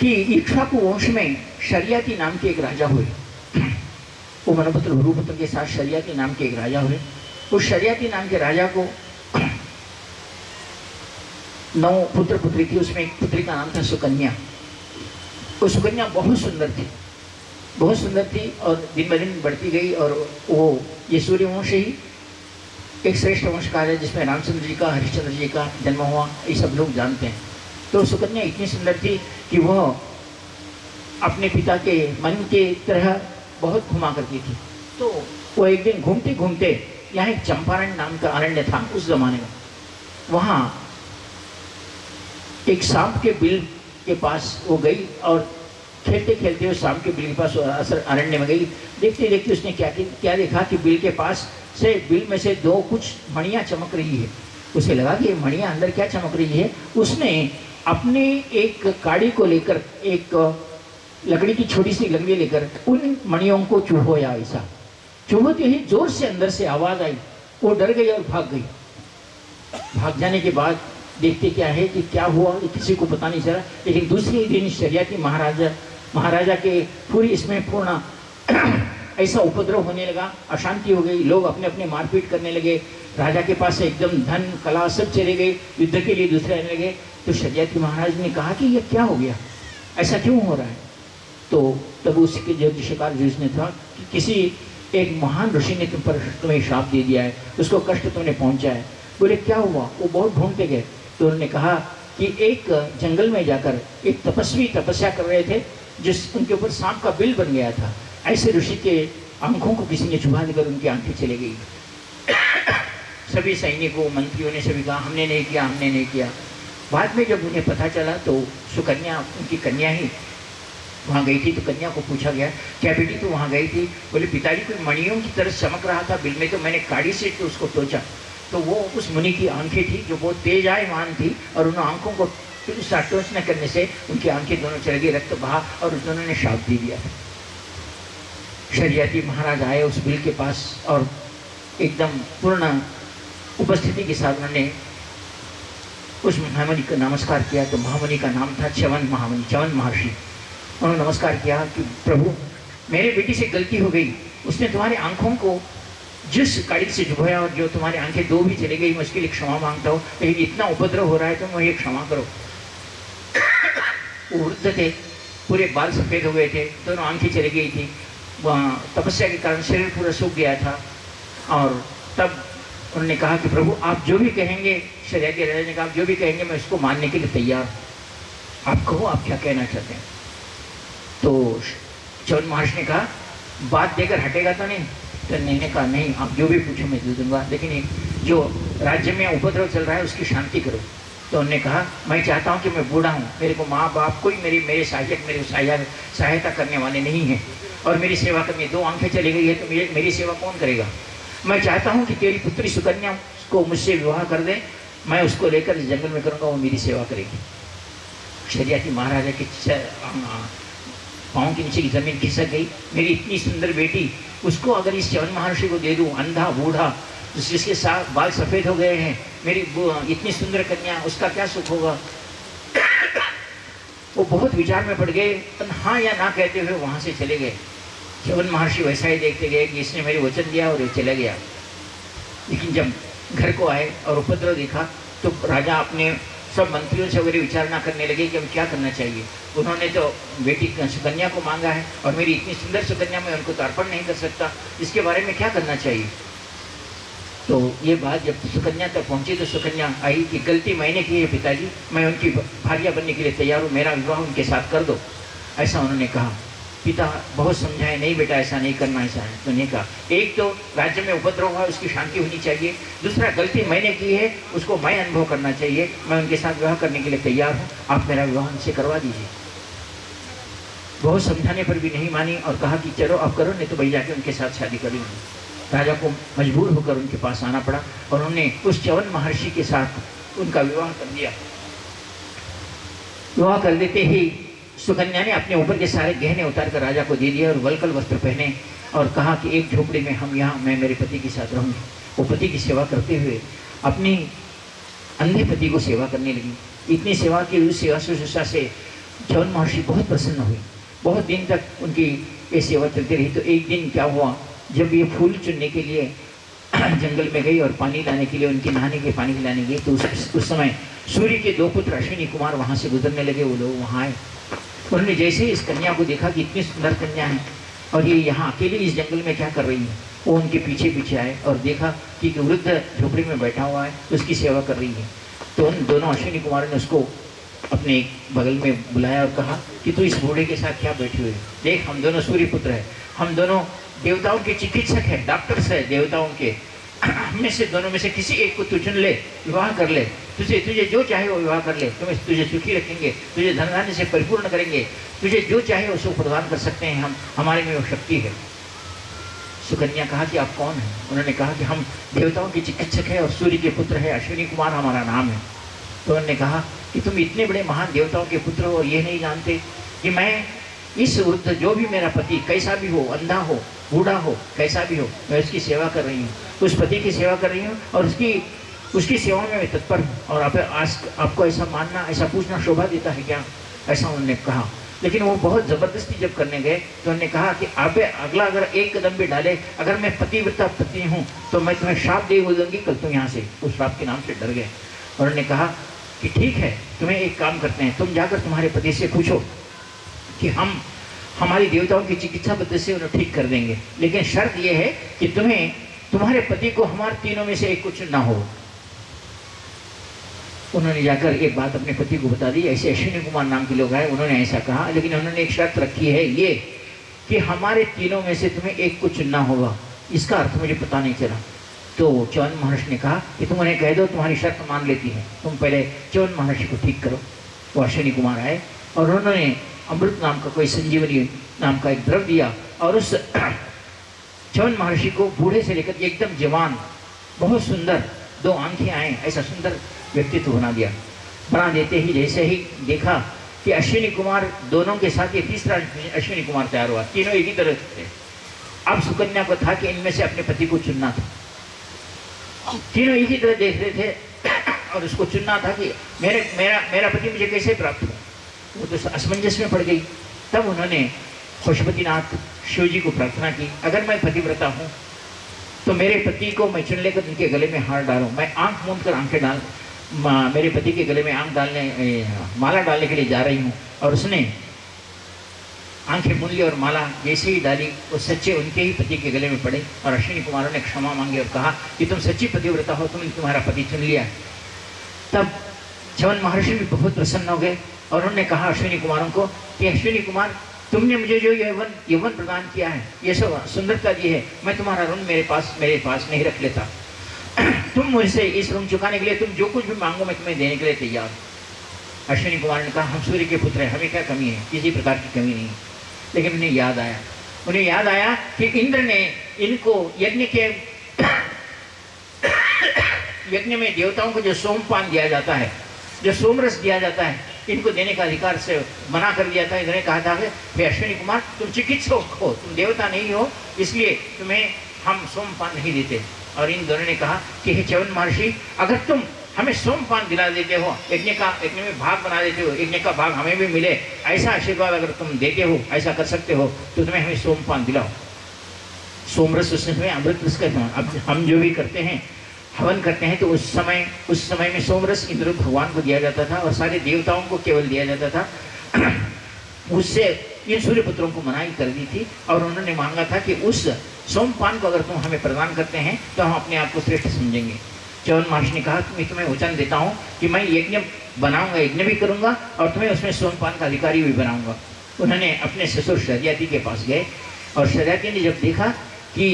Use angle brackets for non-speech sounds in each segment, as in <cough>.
कि इक्ष्वाकु वंश में शरियाती नाम के एक राजा हुए। वो मनोपुत्र गुरुपुत्र के साथ शरियाती नाम के एक राजा हुए। उस शरियाती नाम के राजा को नौ पुत्र पुत्री थी, उसमें एक पुत्री का नाम था सुकन्या। वो सुकन्या बहुत सुंदर थी। बहुत सुंदर थी और दिन ब दिन बढ़ती गई और वो ये सूर्यवंश ही एक श्रेष्ठ वंश कहा जाए जिसमें रामचंद्र जी का, हरिश्चंद्र जी का जन्म हुआ। ये सब लोग जानते हैं। तो सुकन्या इतनी सुंदर थी कि वह अपने पिता के मन के तरह बहुत घुमा करती थी। तो वो एक दिन घूमते घूमते यहाँ एक चंपारण नाम का अरण्य था उस जमाने में। वहाँ एक सांप के बिल के पास वो गई और खेलते खेलते उस सांप के बिल के पास असर अरण्य में गई। देखते देखते उसने क्या क्या देखा कि बिल के पास से, बिल में से दो कुछ मणियाँ चमक रही है। उसे लगा कि ये मणियाँ अंदर क्या चमक रही है? उसने अपने एक काड़ी को लेकर, एक लकड़ी की छोटी सी लकड़ी लेकर उन मणियों को चूहोया ऐसा। चूहोते ही ज़ोर से अंदर से आवाज़ आई, वो डर गई और भाग गई। भाग जाने के बाद देखते क्या है कि क्या हुआ किसी को पता नहीं चला। लेकिन दूसरे दिन शरियाती महाराजा महाराजा के पूरी इसमें पूर्ण <clears throat> ऐसा उपद्रव होने लगा, अशांति हो गई, लोग अपने अपने मारपीट करने लगे। राजा के पास एकदम धन, कला सब चले गए, युद्ध के लिए दूसरे आने लगे। तो शरियाती महाराज ने कहा कि ये क्या हो गया? ऐसा क्यों हो रहा है? तो तब उसके जो शिकार ने था कि किसी एक महान ऋषि ने तुम पर तुम्हें श्राप दे दिया है, उसको कष्ट तुमने पहुँचा है। बोले, क्या हुआ? वो बहुत ढूंढते गए। तो उन्होंने कहा कि एक जंगल में जाकर एक तपस्वी तपस्या कर रहे थे, जिस उनके ऊपर सांप का बिल बन गया था। ऐसे ऋषि के आँखों को किसी ने छुपा देकर उनकी आँखें चली गई। <coughs> सभी सैनिकों, मंत्रियों ने सभी कहा, हमने नहीं किया, हमने नहीं किया। बाद में जब उन्हें पता चला तो सुकन्या, उनकी कन्या ही वहाँ गई थी तो कन्या को पूछा गया, क्या बेटी तो वहाँ गई थी? बोले, पिताजी, कोई मणियों की तरह चमक रहा था बिल में तो मैंने काड़ी से तो उसको टोचा तो वो उस मुनि की आँखें थी, जो बहुत तेज आयमान थी, और उन आँखों को टोच न करने से उनकी आँखें दोनों चल गई, रक्त बहा, और उस दोनों ने शाप दे दिया। शरियाती महाराज आए उस बिल के पास, और एकदम पूर्ण उपस्थिति के साथ उन्होंने उस महामणि का नमस्कार किया तो महामणि का नाम था चवन महामणि चवन महर्षि। उन्होंने नमस्कार किया कि प्रभु, मेरे बेटी से गलती हो गई। उसने तुम्हारी आँखों को जिस काड़ी से झुकाया और जो तुम्हारी आँखें दो भी चली गई, मैं उसके लिए क्षमा माँगता हूँ। लेकिन इतना उपद्रव हो रहा है तो मुझे क्षमा करो। वो वृद्ध थे, पूरे बाल सफ़ेद हो गए थे, दोनों आँखें चली गई थी। तपस्या के कारण शरीर पूरा सूख गया था और तब उन्होंने कहा कि प्रभु, आप जो भी कहेंगे, शरीर के राजा ने कहा जो भी कहेंगे, मैं उसको मानने के लिए तैयार। आप कहो, आप क्या कहना चाहते हैं? तो चौन महर्षि ने कहा, बात देकर हटेगा तो नहीं? तो ने कहा, नहीं, आप जो भी पूछो, मैं दे दूँगा। लेकिन जो राज्य में उपद्रव चल रहा है, उसकी शांति करो। तो उन्होंने कहा, मैं चाहता हूँ कि मैं बूढ़ा हूँ। मेरे को माँ, बाप कोई मेरी, मेरे सहायक मेरे सहायक सहायता करने वाले नहीं हैं। और मेरी सेवा करनी, दो आँखें चली गई है तो मेरी सेवा कौन करेगा? मैं चाहता हूँ कि तेरी पुत्री सुकन्या को मुझसे विवाह कर दे। मैं उसको लेकर जंगल में करूँगा, वो मेरी सेवा करेगी। शरियाती महाराजा के पाँव के नीचे की ज़मीन खिसक गई। मेरी इतनी सुंदर बेटी, उसको अगर इस चवन महर्षि को दे दूँ, अंधा, बूढ़ा जिसके साथ बाल सफ़ेद हो गए हैं, मेरी इतनी सुंदर कन्या, उसका क्या सुख होगा? वो बहुत विचार में पड़ गए। हाँ या ना कहते हुए वहाँ से चले गए। चवन महर्षि वैसा ही देखते गए कि इसने मेरे वचन दिया और ये चला गया। लेकिन जब घर को आए और उपद्रव देखा तो राजा अपने सब मंत्रियों से वगैरह विचारणा करने लगे कि अब क्या करना चाहिए। उन्होंने तो बेटी सुकन्या को मांगा है और मेरी इतनी सुंदर सुकन्या मैं उनको तो अर्पण नहीं कर सकता। इसके बारे में क्या करना चाहिए? तो ये बात जब सुकन्या तक पहुँची तो सुकन्या आई कि गलती मैंने की है पिताजी, मैं उनकी भारिया बनने के लिए तैयार हूँ, मेरा विवाह उनके साथ कर दो। ऐसा उन्होंने कहा। पिता बहुत समझाए, नहीं बेटा, ऐसा नहीं करना, ऐसा है। तो नहीं कहा, एक तो राज्य में उपद्रव हुआ, उसकी शांति होनी चाहिए। दूसरा, गलती मैंने की है, उसको मैं अनुभव करना चाहिए। मैं उनके साथ विवाह करने के लिए तैयार हूँ। आप मेरा विवाह उनसे करवा दीजिए। बहुत समझाने पर भी नहीं मानी और कहा कि, चलो अब करो, नहीं तो भाई जाके उनके साथ शादी करूँगी राजा को मजबूर होकर उनके पास आना पड़ा और उन्होंने उस चवन महर्षि के साथ उनका विवाह कर दिया। विवाह कर देते ही सुकन्या ने अपने ऊपर के सारे गहने उतार कर राजा को दे दिया और वलकल वस्त्र पहने और कहा कि एक झोपड़ी में हम यहाँ मैं मेरे पति के साथ रहूँगी। वो पति की सेवा करते हुए अपनी अंधे पति को सेवा करने लगी। इतनी सेवा की उस सेवा शुश्रूषा से जवन महर्षि बहुत प्रसन्न हुए। बहुत दिन तक उनकी ये सेवा चलती रही। तो एक दिन क्या हुआ? जब ये फूल चुनने के लिए <clears throat> जंगल में गई और पानी लाने के लिए उनके नहाने के पानी लाने गई तो उस, उस समय सूर्य के दो पुत्र अश्विनी कुमार वहाँ से गुजरने लगे। वो लोग वहाँ आए। उन्होंने जैसे इस कन्या को देखा कि इतनी सुंदर कन्या है, और ये यहाँ अकेले इस जंगल में क्या कर रही है? वो उनके पीछे पीछे आए और देखा कि एक वृद्ध झोपड़ी में बैठा हुआ है, उसकी सेवा कर रही है। तो उन दोनों अश्विनी कुमार ने उसको अपने बगल में बुलाया और कहा कि तू इस बूढ़े के साथ क्या बैठी हुई देख, हम दोनों सूर्य पुत्र है, हम दोनों देवताओं के चिकित्सक है डॉक्टर्स है देवताओं के। <clears throat> हमें से दोनों में से किसी एक को तू चुन ले, विवाह कर ले। तुझे तुझे जो चाहे वो विवाह कर ले। तुम्हें तुझे सुखी रखेंगे। तुझे धन धान्य से परिपूर्ण करेंगे। तुझे जो चाहे उसको प्रदान कर सकते हैं हम। हमारे में वो शक्ति है। सुकन्या कहा कि आप कौन हैं? उन्होंने कहा कि हम देवताओं के चिकित्सक है और सूर्य के पुत्र है। अश्विनी कुमार हमारा नाम है। तो उन्होंने कहा कि तुम इतने बड़े महान देवताओं के पुत्र हो और ये नहीं जानते कि मैं इस वृद्ध, जो भी मेरा पति, कैसा भी हो, अंधा हो, बूढ़ा हो, कैसा भी हो, मैं उसकी सेवा कर रही हूँ। उस पति की सेवा कर रही हूँ और उसकी उसकी सेवा में मैं तत्पर हूँ और आप, आज आपको ऐसा मानना ऐसा पूछना शोभा देता है क्या? ऐसा उन्होंने कहा। लेकिन वो बहुत ज़बरदस्ती जब करने गए तो उन्होंने कहा कि आप अगला अगर एक कदम भी डाले अगर मैं पतिव्रता पति हूँ तो मैं तुम्हें श्राप दे बोल दूँगी कल तुम यहाँ से उस श्राप के नाम से डर गए। और उन्होंने कहा कि ठीक है तुम्हें एक काम करते हैं तुम जाकर तुम्हारे पति से पूछो कि हम हमारी देवताओं की चिकित्सा पद्धति से उन्हें ठीक कर देंगे। लेकिन शर्त यह है कि तुम्हें तुम्हारे पति को हमारे तीनों में से एक कुछ ना हो। उन्होंने जाकर एक बात अपने पति को बता दी, ऐसे अश्विनी कुमार नाम के लोग आए, उन्होंने ऐसा कहा, लेकिन उन्होंने एक शर्त रखी है ये, कि हमारे तीनों में से तुम्हें एक को चुनना होगा। इसका अर्थ मुझे पता नहीं चला। तो चौन महर्षि ने कहा कि तुम उन्हें कह दो, तुम्हारी शर्त मान लेती है। तुम पहले चौन महर्षि को ठीक करो। वो अश्विनी कुमार आए और उन्होंने अमृत नाम का कोई संजीवनी नाम का एक द्रव दिया और उस <clears throat> चौन महर्षि को बूढ़े से लेकर एकदम जवान, बहुत सुंदर दो आँखें आए, ऐसा सुंदर व्यक्तित्व बना दिया। बना देते ही जैसे ही देखा कि अश्विनी कुमार दोनों के साथ ये तीसरा अश्विनी कुमार तैयार हुआ, तीनों एक ही तरह थे। अब सुकन्या को था कि इनमें से अपने पति को चुनना था। तीनों एक ही तरह देख रहे थे <coughs> और उसको चुनना था कि मेरे, मेरा मेरा पति मुझे कैसे प्राप्त हुआ? वो तो असमंजस में पड़ गई। तब उन्होंने पशुपतिनाथ शिव जी को प्रार्थना की, अगर मैं पतिव्रता हूँ तो मेरे पति को मैं चुन लेकर उनके गले में हार डालूँ। मैं आँख मूंद कर आँखें डाल मेरे पति के गले में आँख डालने माला डालने के लिए जा रही हूँ। और उसने आँखें मूल ली और माला जैसे ही डाली, वो सच्चे उनके ही पति के गले में पड़े और अश्विनी कुमारों ने क्षमा मांगी और कहा कि तुम सच्ची पतिव्रता हो, तुमने तुम्हारा पति चुन लिया। तब चवन महर्षि भी बहुत प्रसन्न हो गए और उन्होंने कहा अश्विनी कुमारों को कि अश्विनी कुमार तुमने मुझे जो यौवन यौवन प्रदान किया है, ये सब सुंदरता दी है, मैं तुम्हारा ऋण मेरे पास मेरे पास नहीं रख लेता। <clears throat> तुम मुझसे इस ऋण चुकाने के लिए, तुम जो कुछ भी मांगो, मैं तुम्हें देने के लिए तैयार हूँ। अश्विनी कुमार ने कहा, हम सूर्य के पुत्र हैं, हमें क्या कमी है? किसी प्रकार की कमी नहीं लेकिन उन्हें याद आया। उन्हें याद आया कि इंद्र ने इनको यज्ञ के, <clears throat> यज्ञ में देवताओं को जो सोमपान दिया जाता है, जो सोमरस दिया जाता है इनको देने का अधिकार से मना कर दिया था। इन्होंने कहा था कि अश्विनी कुमार, तुम चिकित्सक हो, तुम देवता नहीं हो, इसलिए तुम्हें हम सोमपान नहीं देते। और इन दोनों ने कहा कि, हे चवन महर्षि, अगर तुम हमें सोमपान दिला देते हो, यज्ञ का, यज्ञ में भाग बना देते हो, यज्ञ का भाग हमें भी मिले, ऐसा आशीर्वाद अगर तुम देते हो, ऐसा कर सकते हो तो तुम्हें हमें सोमपान दिलाओ। सोमरस उसमें अमृत रस हम जो भी करते हैं हवन करते हैं तो उस समय उस समय में सोमरस इंद्र भगवान को दिया जाता था और सारे देवताओं को केवल दिया जाता था। <clears throat> उससे इन सूर्य पुत्रों को मनाई कर दी थी और उन्होंने मांगा था कि उस सोमपान को अगर तुम हमें प्रदान करते हैं तो हम अपने आप को श्रेष्ठ समझेंगे। चौन महर्षि ने कहा मैं तुम्हें वचन देता हूँ कि मैं यज्ञ बनाऊँगा, यज्ञ भी करूँगा और तुम्हें उसमें सोमपान का अधिकारी भी बनाऊँगा। उन्होंने अपने ससुर शहजाती के पास गए और शहजाती ने जब देखा कि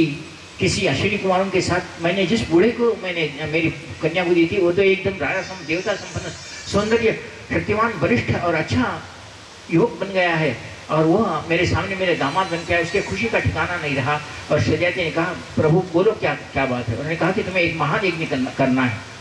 किसी अश्विनी कुमारों के साथ मैंने जिस बूढ़े को मैंने, मेरी कन्या को दी थी वो तो एकदम राजा सम देवता संपन्न, सौंदर्य शक्तिवान वरिष्ठ और अच्छा युवक बन गया है। और वह मेरे सामने मेरे दामाद बन गया उसके खुशी का ठिकाना नहीं रहा। और सजाती ने कहा, प्रभु, बोलो क्या क्या बात है? उन्होंने कहा कि तुम्हें एक महान यज्ञ करना है।